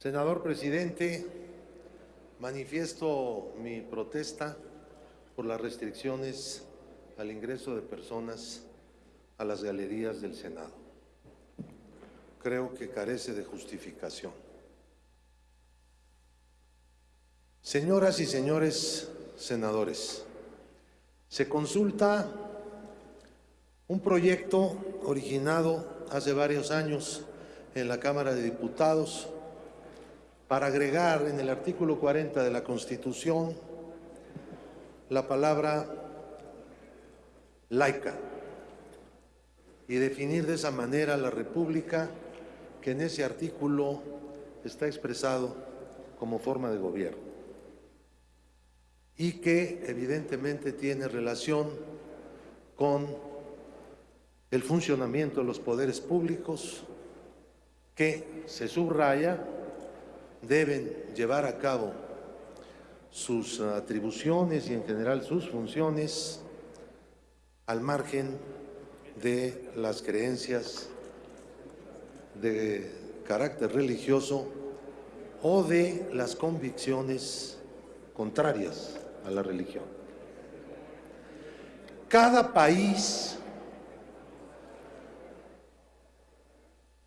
Senador presidente, manifiesto mi protesta por las restricciones al ingreso de personas a las galerías del Senado. Creo que carece de justificación. Señoras y señores senadores, se consulta un proyecto originado hace varios años en la Cámara de Diputados para agregar en el artículo 40 de la Constitución la palabra laica y definir de esa manera la república que en ese artículo está expresado como forma de gobierno y que evidentemente tiene relación con el funcionamiento de los poderes públicos que se subraya deben llevar a cabo sus atribuciones y en general sus funciones al margen de las creencias de carácter religioso o de las convicciones contrarias a la religión. Cada país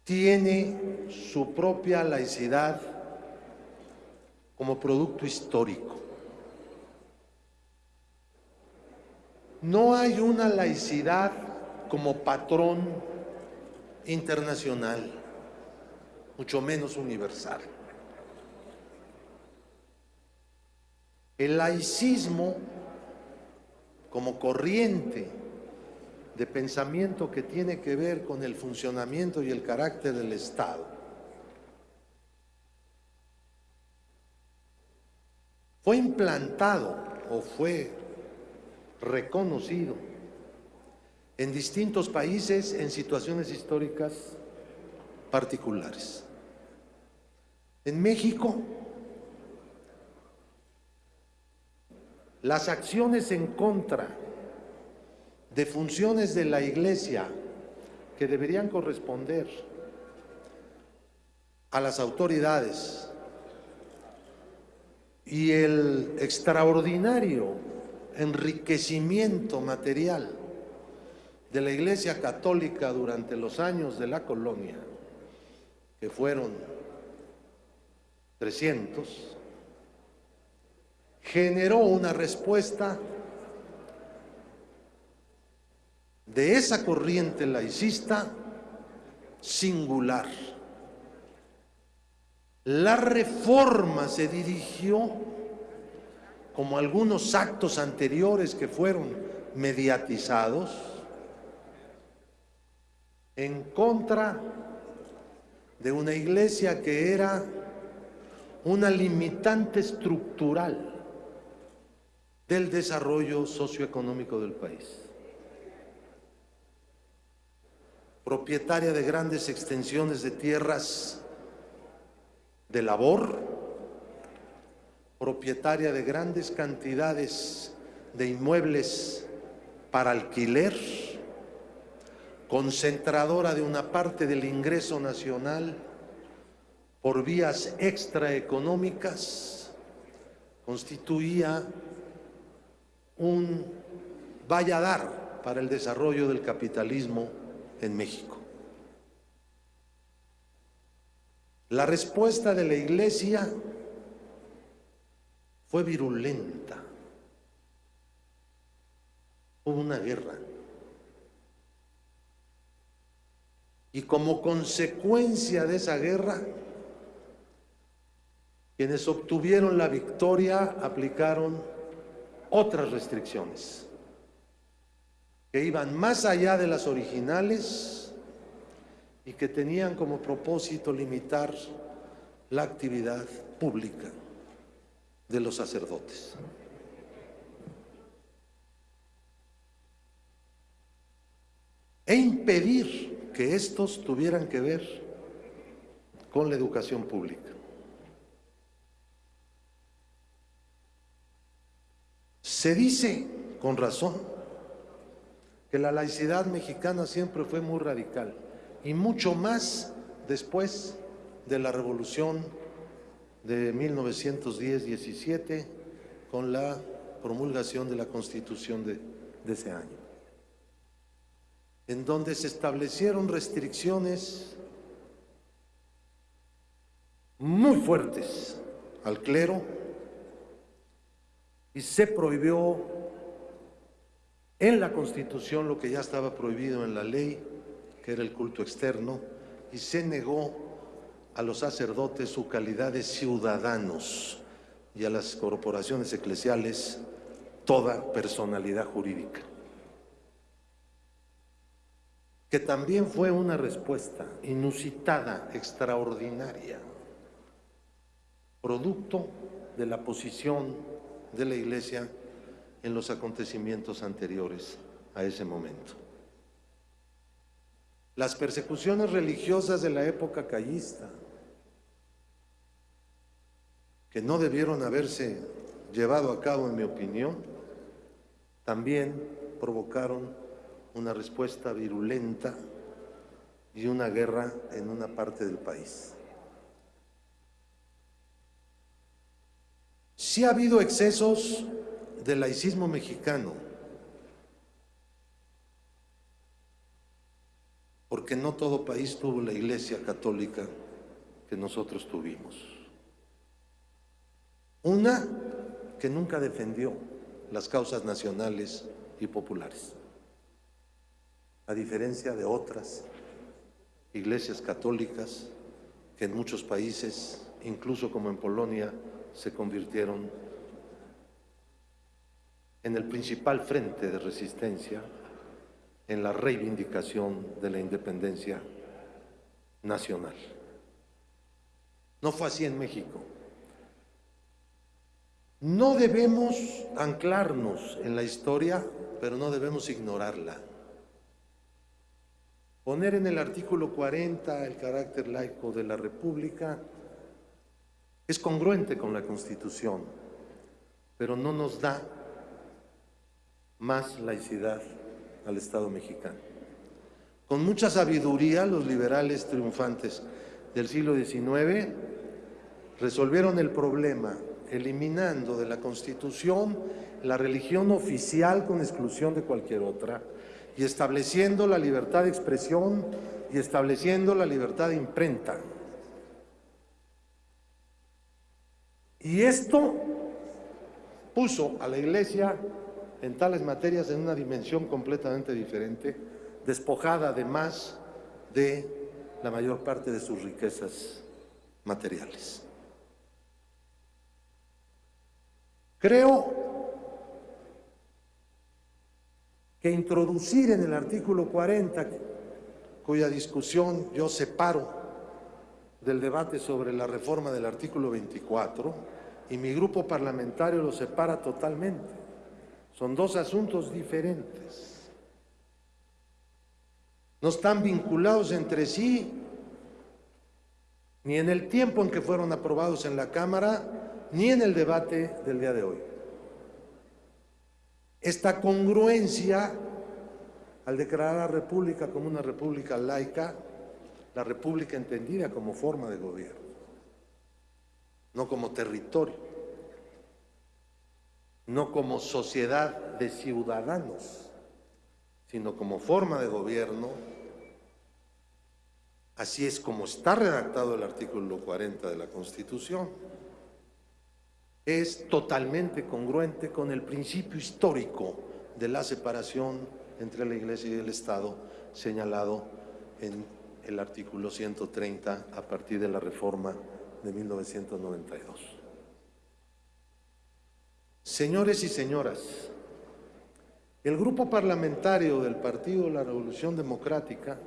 tiene su propia laicidad como producto histórico. No hay una laicidad como patrón internacional, mucho menos universal. El laicismo como corriente de pensamiento que tiene que ver con el funcionamiento y el carácter del Estado fue implantado o fue reconocido en distintos países en situaciones históricas particulares. En México, las acciones en contra de funciones de la Iglesia que deberían corresponder a las autoridades y el extraordinario enriquecimiento material de la Iglesia Católica durante los años de la colonia, que fueron 300, generó una respuesta de esa corriente laicista singular. La reforma se dirigió, como algunos actos anteriores que fueron mediatizados, en contra de una iglesia que era una limitante estructural del desarrollo socioeconómico del país. Propietaria de grandes extensiones de tierras de labor, propietaria de grandes cantidades de inmuebles para alquiler, concentradora de una parte del ingreso nacional por vías extraeconómicas, constituía un valladar para el desarrollo del capitalismo en México. La respuesta de la iglesia fue virulenta. Hubo una guerra. Y como consecuencia de esa guerra, quienes obtuvieron la victoria aplicaron otras restricciones que iban más allá de las originales y que tenían como propósito limitar la actividad pública de los sacerdotes. E impedir que estos tuvieran que ver con la educación pública. Se dice, con razón, que la laicidad mexicana siempre fue muy radical y mucho más después de la revolución de 1910-17 con la promulgación de la Constitución de, de ese año, en donde se establecieron restricciones muy fuertes al clero y se prohibió en la Constitución lo que ya estaba prohibido en la ley, que era el culto externo, y se negó a los sacerdotes su calidad de ciudadanos y a las corporaciones eclesiales toda personalidad jurídica. Que también fue una respuesta inusitada, extraordinaria, producto de la posición de la Iglesia en los acontecimientos anteriores a ese momento. Las persecuciones religiosas de la época callista, que no debieron haberse llevado a cabo, en mi opinión, también provocaron una respuesta virulenta y una guerra en una parte del país. Sí ha habido excesos del laicismo mexicano, porque no todo país tuvo la iglesia católica que nosotros tuvimos. Una que nunca defendió las causas nacionales y populares, a diferencia de otras iglesias católicas que en muchos países, incluso como en Polonia, se convirtieron en el principal frente de resistencia en la reivindicación de la independencia nacional. No fue así en México. No debemos anclarnos en la historia, pero no debemos ignorarla. Poner en el artículo 40 el carácter laico de la República es congruente con la Constitución, pero no nos da más laicidad al Estado mexicano. Con mucha sabiduría, los liberales triunfantes del siglo XIX resolvieron el problema eliminando de la Constitución la religión oficial con exclusión de cualquier otra y estableciendo la libertad de expresión y estableciendo la libertad de imprenta. Y esto puso a la Iglesia en tales materias en una dimensión completamente diferente, despojada además de la mayor parte de sus riquezas materiales. Creo que introducir en el artículo 40, cuya discusión yo separo del debate sobre la reforma del artículo 24, y mi grupo parlamentario lo separa totalmente. Son dos asuntos diferentes. No están vinculados entre sí, ni en el tiempo en que fueron aprobados en la Cámara, ni en el debate del día de hoy. Esta congruencia, al declarar a la República como una república laica, la República entendida como forma de gobierno, no como territorio no como sociedad de ciudadanos, sino como forma de gobierno, así es como está redactado el artículo 40 de la Constitución, es totalmente congruente con el principio histórico de la separación entre la Iglesia y el Estado señalado en el artículo 130 a partir de la reforma de 1992. Señores y señoras, el grupo parlamentario del Partido de la Revolución Democrática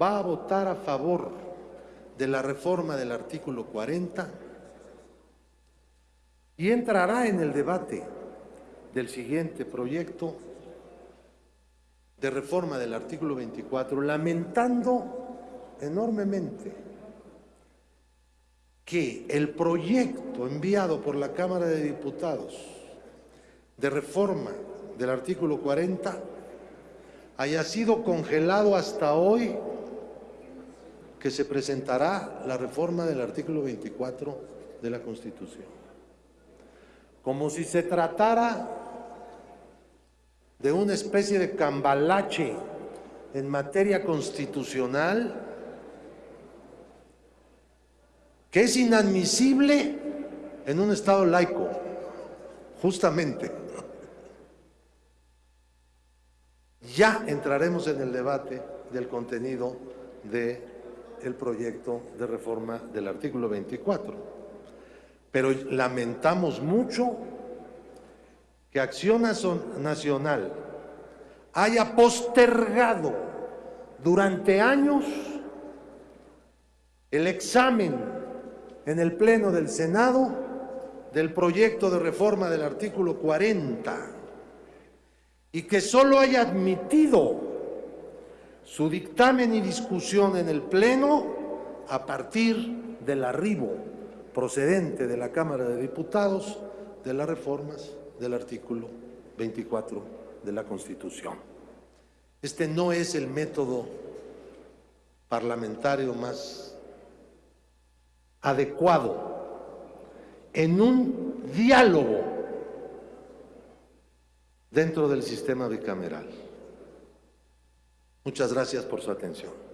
va a votar a favor de la reforma del artículo 40 y entrará en el debate del siguiente proyecto de reforma del artículo 24, lamentando enormemente que el proyecto enviado por la Cámara de Diputados de reforma del artículo 40 haya sido congelado hasta hoy que se presentará la reforma del artículo 24 de la Constitución. Como si se tratara de una especie de cambalache en materia constitucional que es inadmisible en un Estado laico, justamente. Ya entraremos en el debate del contenido del proyecto de reforma del artículo 24. Pero lamentamos mucho que Acción Nacional haya postergado durante años el examen en el Pleno del Senado del proyecto de reforma del artículo 40 y que solo haya admitido su dictamen y discusión en el Pleno a partir del arribo procedente de la Cámara de Diputados de las reformas del artículo 24 de la Constitución. Este no es el método parlamentario más adecuado en un diálogo dentro del sistema bicameral. Muchas gracias por su atención.